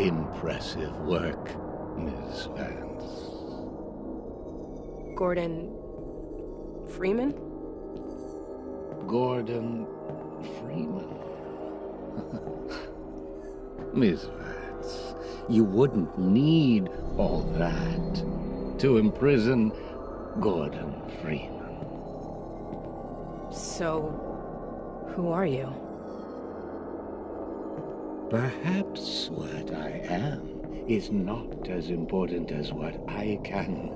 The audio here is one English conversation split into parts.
Impressive work, Ms. Vance. Gordon. Freeman? Gordon Freeman. Miss Vance, you wouldn't need all that to imprison Gordon Freeman. So, who are you? Perhaps what I am is not as important as what I can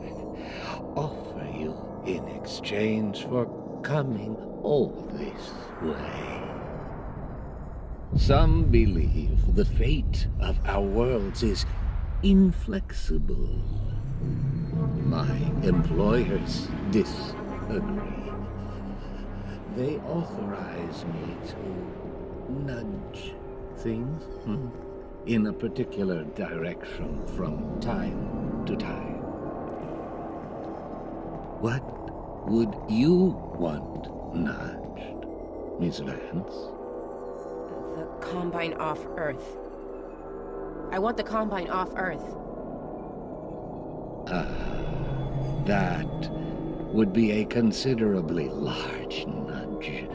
offer you in exchange for coming all this way. Some believe the fate of our worlds is inflexible. My employers disagree. They authorize me to nudge things hmm, in a particular direction from time to time. What would you want nudged, Miss Vance? The Combine off Earth. I want the Combine off Earth. Ah, that would be a considerably large nudge.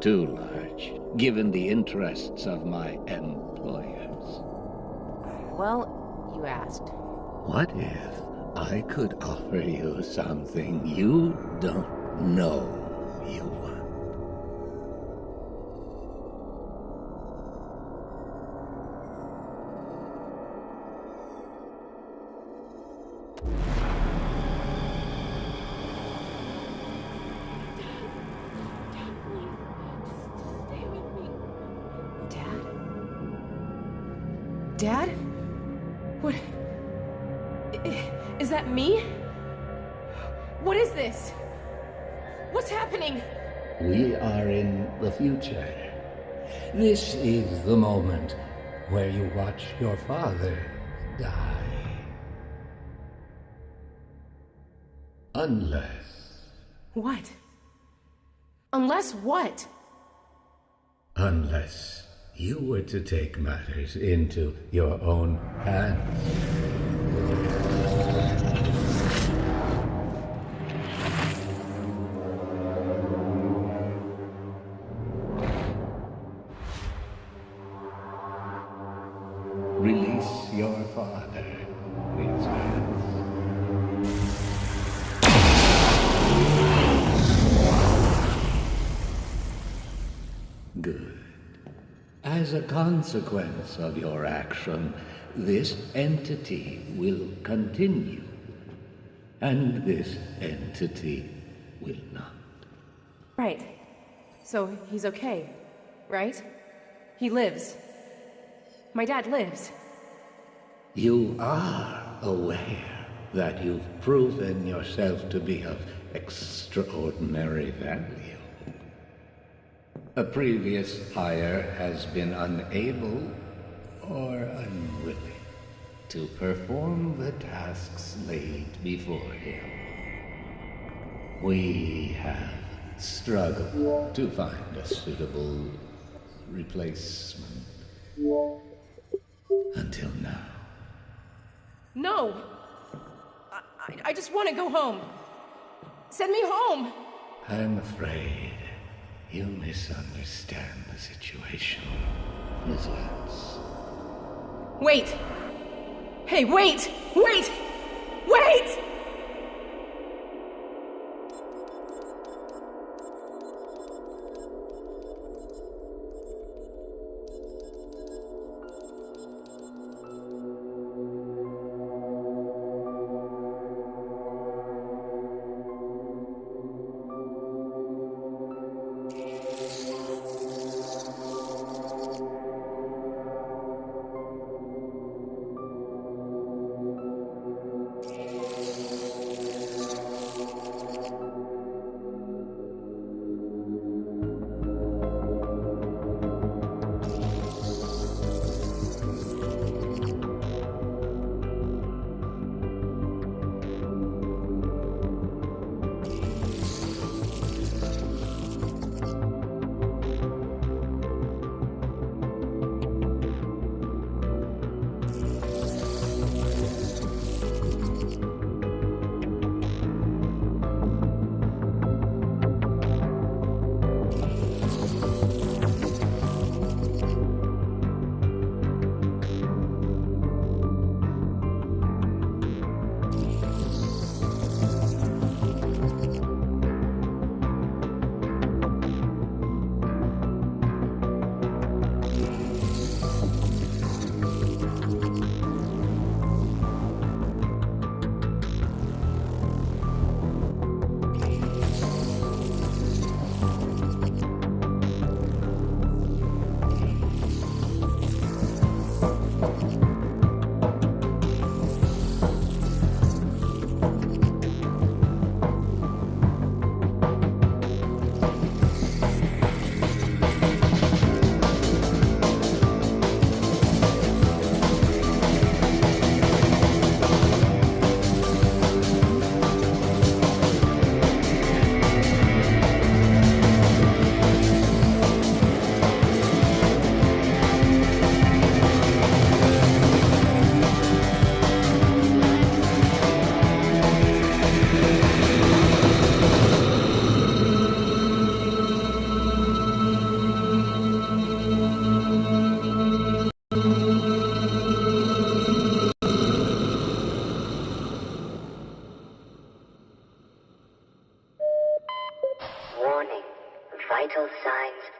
Too large, given the interests of my employers. Well, you asked. What if I could offer you something you don't know you want? Dad? What... Is that me? What is this? What's happening? We are in the future. This is the moment where you watch your father die. Unless, What? Unless what? unless you were to take matters into your own hands. Release your father, As a consequence of your action, this entity will continue. And this entity will not. Right. So he's okay, right? He lives. My dad lives. You are aware that you've proven yourself to be of extraordinary value. A previous hire has been unable or unwilling to perform the tasks laid before him. We have struggled to find a suitable replacement until now. No! I, I, just want to go home. Send me home! I'm afraid you misunderstand the situation, Miss Vance. Wait! Hey! Wait! Wait!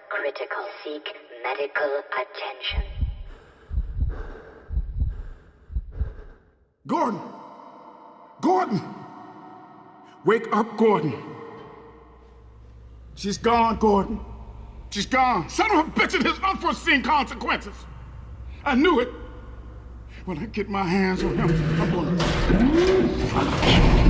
Critical. Seek medical attention. Gordon! Gordon! Wake up, Gordon. She's gone, Gordon. She's gone. Son of a bitch, it has unforeseen consequences. I knew it. When I get my hands on him, I'm gonna.